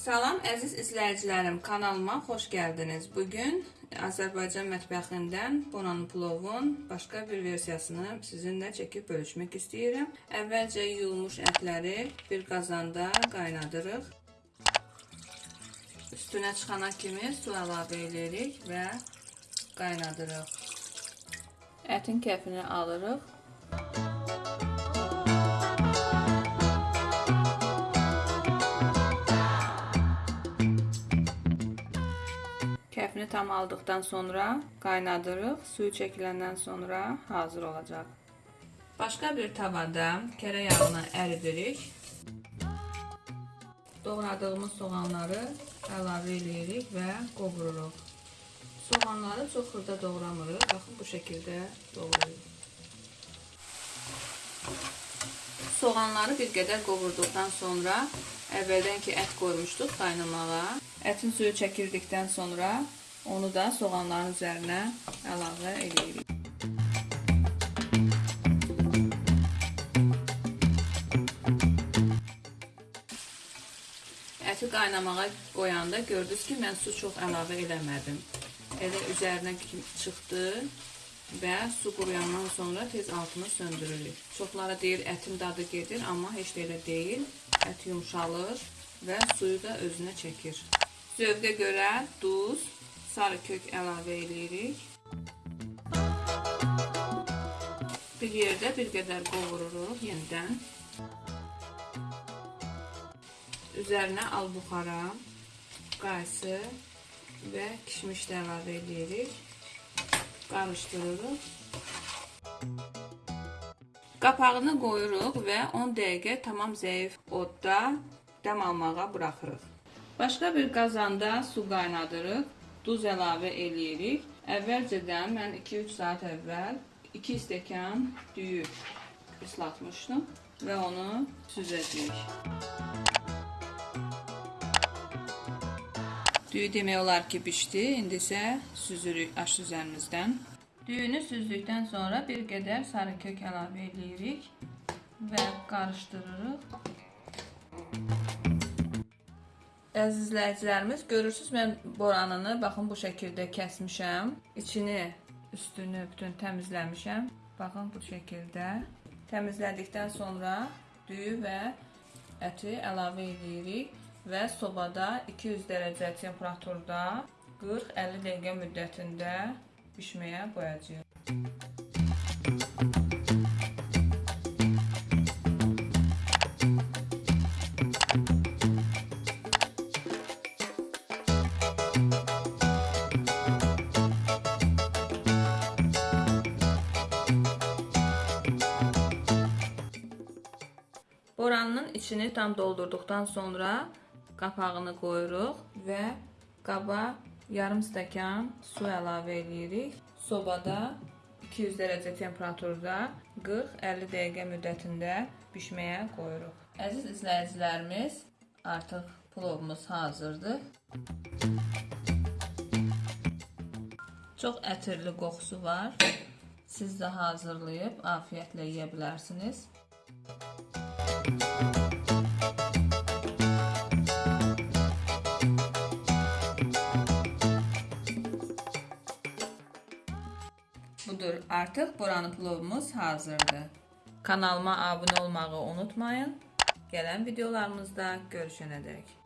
Salam əziz izləyicilərim, kanalıma xoş gəldiniz. Bugün Azərbaycan mətbəxindən Bonanı plovun başqa bir versiyasını sizinlə çəkib bölüşmək istəyirəm. Əvvəlcə yuyulmuş ətləri bir qazanda qaynadırıq. Üstünə çıxana kimi su əlavə edirik və qaynadırıq. Ətin kəfini alırıq. Kəfini tam aldıqdan sonra qaynadırıq. Suyu çəkiləndən sonra hazır olacaq. Başqa bir tavada kərə yağını əridirik. Doğradığımız soğanları əlavə edirik və qovururuq. Soğanları çox xırda doğramırıq. Baxın bu şəkildə doğrayırıq. Soğanları bir qədər qovurduqdan sonra əvvəldən ki ət qoymuşduq qaynamağa. Ətin suyu çəkirdikdən sonra onu da soğanların üzərinə əlavə edirik. Əti qaynamağa qoyanda gördünüz ki, mən su çox əlavə eləmədim. Elə üzərinə çıxdı və su quruyandan sonra tez altını söndürürük. Çoxlara deyir ətin dadı gedir, amma heç də elə deyil. Ət yumşalır və suyu da özünə çəkir. Zövqə görə duz, sarı kök əlavə edirik. Bir yerdə bir qədər qovururuq yenidən. Üzərinə albuxara, qaysı və kişmiş də əlavə edirik. Qarışdırırıq. Qapağını qoyuruq və 10 dəqiqə tamam zəif odda dəm almağa buraxırıq. Başqa bir qazanda su qaynadırıq. Duz əlavə eləyirik. Əvvəlcədən mən 2-3 saat əvvəl 2 stəkan düyü ıslatmışdım və onu süzəcəyik. Düyü demək olar ki bişdi. İndi isə süzürük aş üzərimizdən. Düyünü süzdükdən sonra bir qədər sarı kök əlavə edirik və qarışdırırıq. Əziz izləyicilərimiz, görürsüz mən boranını baxın bu şəkildə kəsmişəm. İçini, üstünü bütün təmizləmişəm. Baxın bu şəkildə. Təmizlədikdən sonra düyü və əti əlavə edirik və sobada 200 dərəcə temperaturda 40-50 dəqiqə müddətində bişməyə qoyacağıq. Boranın içini tam doldurduqdan sonra qapağını qoyuruq və qaba yarım stəkan su əlavə edirik. Sobada 200 dərəcə temperaturda 40-50 dəqiqə müddətində bişməyə qoyuruq. Əziz izləyicilərimiz, artıq plovumuz hazırdır. Çox ətirli qoxusu var. Siz də hazırlayıb afiyətlə yeyə bilərsiniz. Budur, artıq boranı plovumuz hazırdır. Kanalıma abunə olmağı unutmayın. Gələn videolarımızda görüşənədək.